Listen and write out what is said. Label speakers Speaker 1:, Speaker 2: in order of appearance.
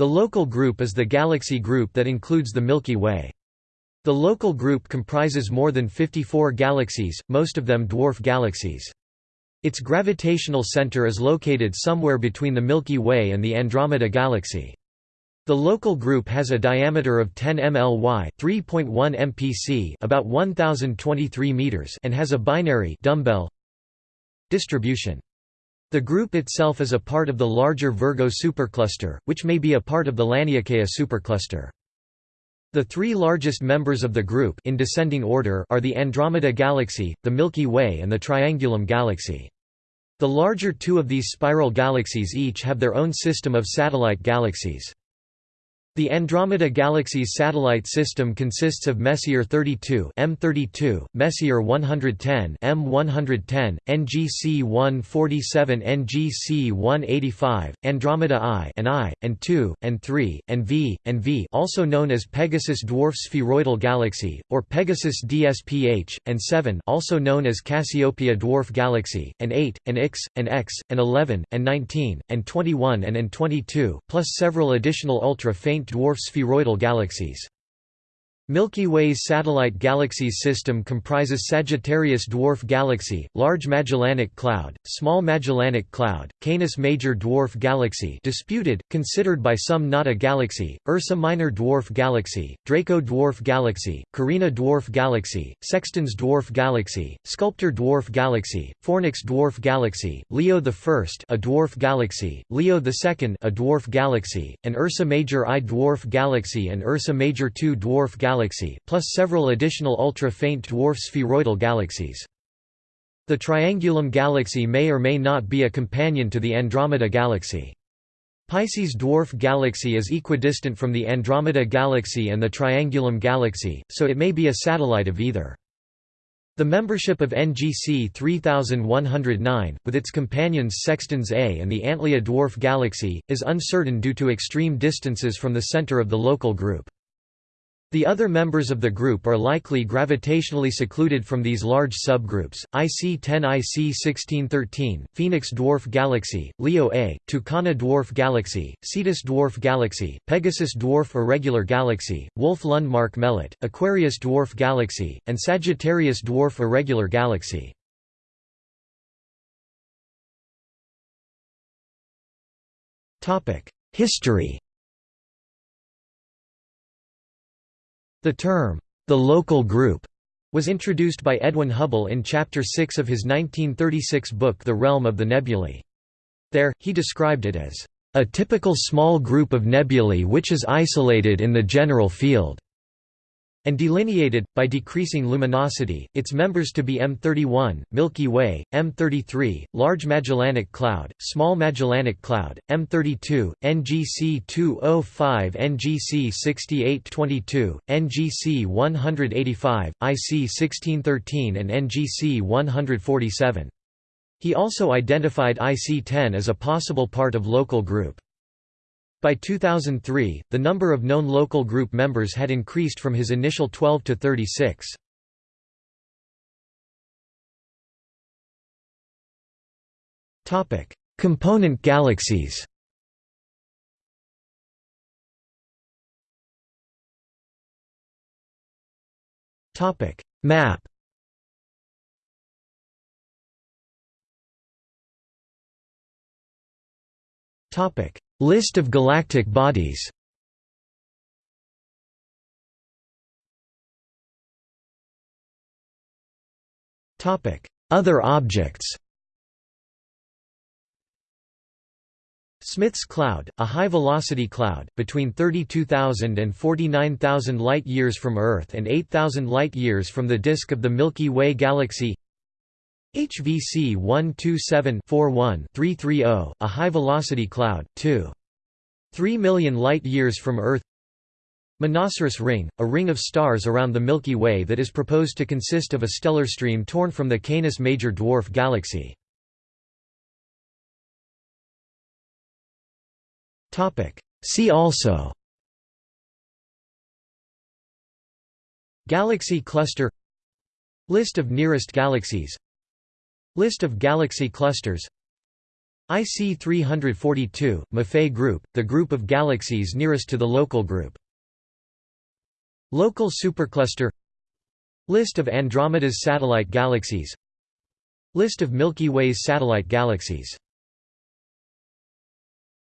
Speaker 1: The local group is the galaxy group that includes the Milky Way. The local group comprises more than 54 galaxies, most of them dwarf galaxies. Its gravitational center is located somewhere between the Milky Way and the Andromeda Galaxy. The local group has a diameter of 10 mly, 3.1 mpc, about 1023 meters, and has a binary dumbbell distribution. The group itself is a part of the larger Virgo supercluster, which may be a part of the Laniakea supercluster. The three largest members of the group in descending order are the Andromeda Galaxy, the Milky Way and the Triangulum Galaxy. The larger two of these spiral galaxies each have their own system of satellite galaxies. The Andromeda Galaxy's satellite system consists of Messier 32 M32, Messier 110 M110, NGC 147 NGC 185, Andromeda I and I, and II, and III, and V, and V also known as Pegasus Dwarf Spheroidal Galaxy, or Pegasus DSPH, and 7 also known as Cassiopeia Dwarf Galaxy, and 8, and X, and X, and 11, and 19, and 21 and and 22, plus several additional ultra-faint dwarf spheroidal galaxies. Milky Way's satellite galaxies system comprises Sagittarius Dwarf Galaxy, Large Magellanic Cloud, Small Magellanic Cloud, Canis Major Dwarf Galaxy disputed, considered by some not a galaxy, Ursa Minor Dwarf Galaxy, Draco Dwarf Galaxy, Carina Dwarf Galaxy, Sextans Dwarf Galaxy, Sculptor Dwarf Galaxy, Fornax Dwarf Galaxy, Leo I a dwarf galaxy, Leo II a dwarf galaxy, and Ursa Major I dwarf galaxy and Ursa Major II dwarf galaxy galaxy, plus several additional ultra-faint dwarf spheroidal galaxies. The Triangulum galaxy may or may not be a companion to the Andromeda galaxy. Pisces dwarf galaxy is equidistant from the Andromeda galaxy and the Triangulum galaxy, so it may be a satellite of either. The membership of NGC 3109, with its companions Sextans A and the Antlia dwarf galaxy, is uncertain due to extreme distances from the center of the local group. The other members of the group are likely gravitationally secluded from these large subgroups, IC10 IC1613, Phoenix Dwarf Galaxy, Leo A, Tucana Dwarf Galaxy, Cetus Dwarf Galaxy, Pegasus Dwarf Irregular Galaxy, Wolf Lundmark Melotte, Aquarius Dwarf Galaxy, and Sagittarius Dwarf Irregular Galaxy. History The term, the local group, was introduced by Edwin Hubble in Chapter 6 of his 1936 book The Realm of the Nebulae. There, he described it as, "...a typical small group of nebulae which is isolated in the general field." And delineated, by decreasing luminosity, its members to be M31, Milky Way, M33, Large Magellanic Cloud, Small Magellanic Cloud, M32, NGC 205 NGC 6822, NGC 185, IC 1613 and NGC 147. He also identified IC10 as a possible part of local group. By 2003, the number of known local group members had increased from his initial 12 to 36. Component galaxies Map Topic List of galactic bodies. Other objects. Smith's Cloud, a high-velocity cloud, between 32,000 and 49,000 light-years from Earth and 8,000 light-years from the disk of the Milky Way galaxy HVC 127-41-330, a high-velocity cloud, 2. 3 million light-years from Earth. Monoceros Ring, a ring of stars around the Milky Way that is proposed to consist of a stellar stream torn from the Canis Major Dwarf Galaxy. See also. Galaxy cluster. List of nearest galaxies List of galaxy clusters IC 342, Maffei group, the group of galaxies nearest to the local group. Local supercluster List of Andromeda's satellite galaxies List of Milky Way's satellite galaxies